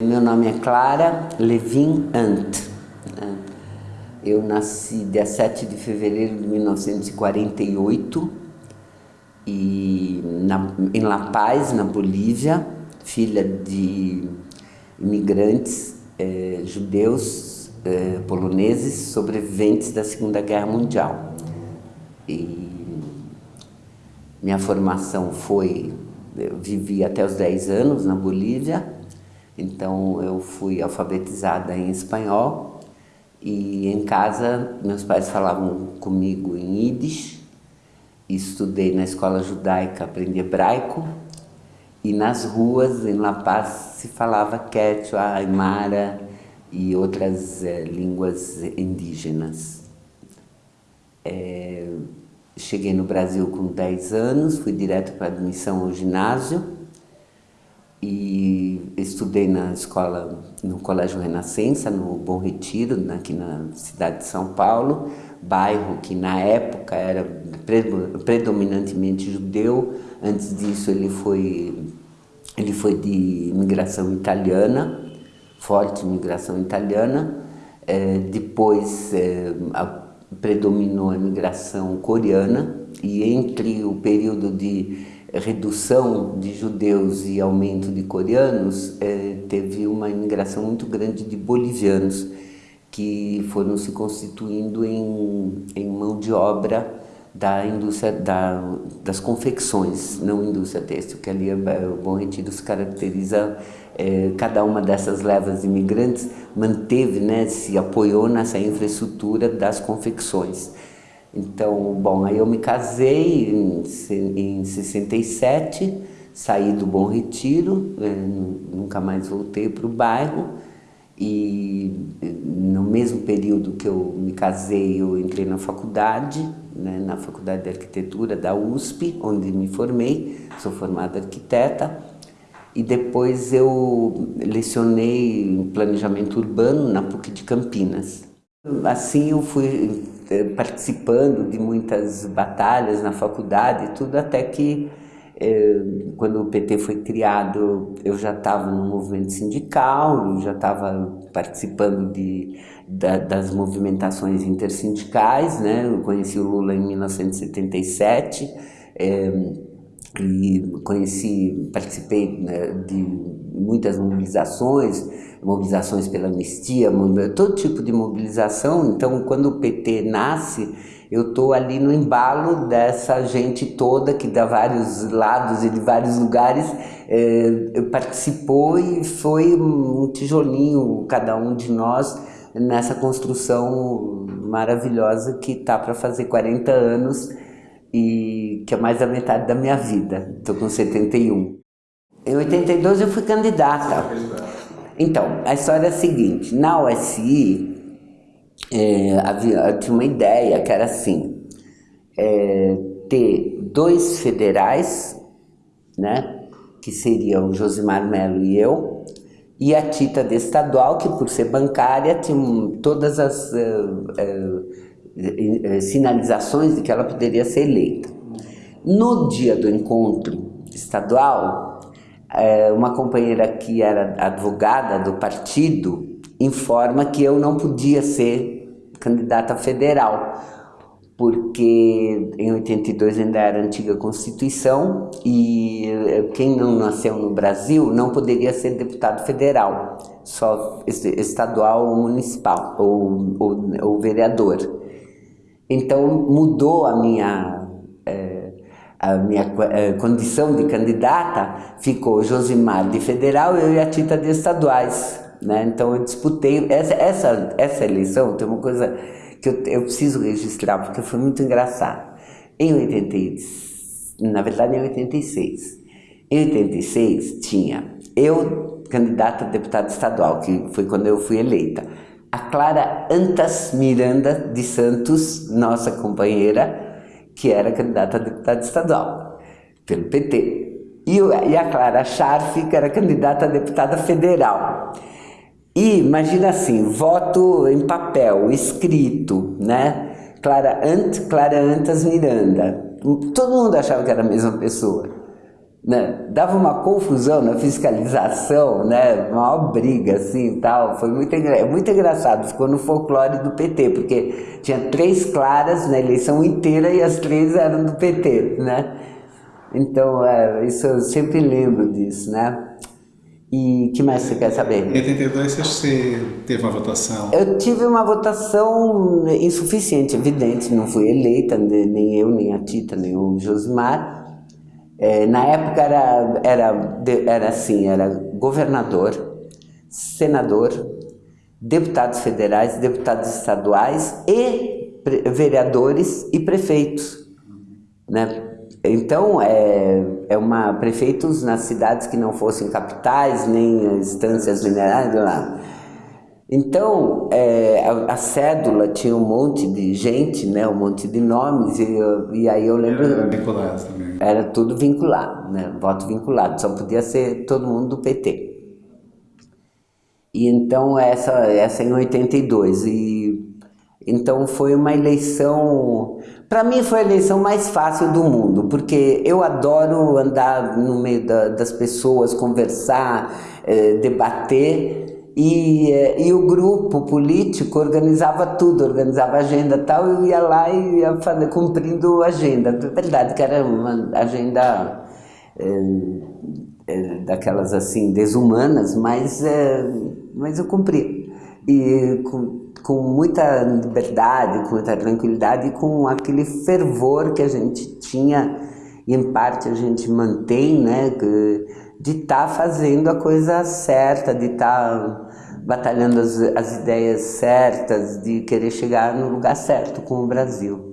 Meu nome é Clara Levin Ant. Eu nasci dia 7 de fevereiro de 1948 e na, em La Paz, na Bolívia, filha de imigrantes eh, judeus eh, poloneses sobreviventes da Segunda Guerra Mundial. E minha formação foi, eu vivi até os 10 anos na Bolívia, então eu fui alfabetizada em espanhol e em casa meus pais falavam comigo em Yiddish, estudei na escola judaica, aprendi hebraico. E nas ruas em La Paz se falava quechua, aymara e outras é, línguas indígenas. É, cheguei no Brasil com 10 anos, fui direto para admissão ao ginásio e estudei na escola, no Colégio Renascença, no Bom Retiro, aqui na cidade de São Paulo, bairro que na época era predominantemente judeu, antes disso ele foi, ele foi de imigração italiana, forte imigração italiana, é, depois é, a, predominou a imigração coreana e entre o período de redução de judeus e aumento de coreanos, é, teve uma imigração muito grande de bolivianos que foram se constituindo em, em mão de obra da indústria da, das confecções, não indústria têxtil, que ali é, o Bom Retiro se caracteriza, é, cada uma dessas levas de imigrantes manteve, né, se apoiou nessa infraestrutura das confecções. Então, bom, aí eu me casei em, em 67, saí do Bom Retiro, é, nunca mais voltei para o bairro e no mesmo período que eu me casei, eu entrei na faculdade, né, na Faculdade de Arquitetura da USP, onde me formei, sou formada arquiteta, e depois eu lecionei em planejamento urbano na PUC de Campinas. Assim eu fui eh, participando de muitas batalhas na faculdade tudo, até que quando o PT foi criado, eu já estava no movimento sindical, já estava participando de, da, das movimentações intersindicais, né? eu conheci o Lula em 1977, eh, e conheci, participei né, de muitas mobilizações, mobilizações pela anistia, todo tipo de mobilização. Então, quando o PT nasce, eu estou ali no embalo dessa gente toda que de vários lados e de vários lugares eh, participou e foi um tijolinho, cada um de nós, nessa construção maravilhosa que está para fazer 40 anos e que é mais da metade da minha vida. Estou com 71. Em 82 eu fui candidata. Então, a história é a seguinte, na USI é, havia, tinha uma ideia que era assim, é, ter dois federais, né, que seriam Josimar Melo e eu, e a Tita de estadual, que por ser bancária tinha todas as uh, uh, sinalizações de que ela poderia ser eleita. No dia do encontro estadual, uma companheira que era advogada do partido informa que eu não podia ser candidata federal, porque em 82 ainda era a antiga Constituição e é, quem não nasceu no Brasil não poderia ser deputado federal, só estadual ou municipal, ou, ou, ou vereador. Então mudou a minha a minha a condição de candidata, ficou Josimar de federal eu e a Tita de estaduais. Né? Então eu disputei, essa, essa, essa eleição tem uma coisa que eu, eu preciso registrar, porque foi muito engraçado. Em 86, na verdade em 86, em 86 tinha eu, candidata a deputada estadual, que foi quando eu fui eleita, a Clara Antas Miranda de Santos, nossa companheira, que era candidata a deputada estadual, pelo PT. E, a Clara Scharf, que era candidata a deputada federal. E imagina assim, voto em papel, escrito, né? Clara, Ant, Clara Antas Miranda. Todo mundo achava que era a mesma pessoa. Né? Dava uma confusão na fiscalização, né? Uma briga assim tal. Foi muito, muito engraçado. Ficou no folclore do PT, porque tinha três claras na eleição inteira e as três eram do PT, né? Então, é, isso eu sempre lembro disso, né? E que mais você quer saber? Em 82 você teve uma votação? Eu tive uma votação insuficiente, evidente, não fui eleita, nem eu, nem a Tita, nem o Josimar. É, na época era, era, era assim, era governador, senador, deputados federais, deputados estaduais e vereadores e prefeitos. Né? Então, é, é uma, prefeitos nas cidades que não fossem capitais, nem instâncias minerais, lá. Então, é, a, a, cédula tinha um monte de gente, né, um monte de nomes, e, e aí eu lembro... Era vinculado também. Era tudo vinculado, né, voto vinculado, só podia ser todo mundo do PT. E então, essa, essa em 82, e então foi uma eleição... Para mim foi a eleição mais fácil do mundo, porque eu adoro andar no meio da, das pessoas, conversar, é, debater, e, eh, e o grupo político organizava tudo, organizava agenda tal, eu ia lá e ia fazer, cumprindo a agenda. É verdade que era uma agenda é, é, daquelas assim, desumanas, mas, mas eu cumpria. E com, com muita liberdade, com muita tranquilidade e com aquele fervor que a gente tinha, e em parte a gente mantém, né, de estar tá fazendo a coisa certa, de estar tá batalhando as, as ideias certas, de querer chegar no lugar certo com o Brasil.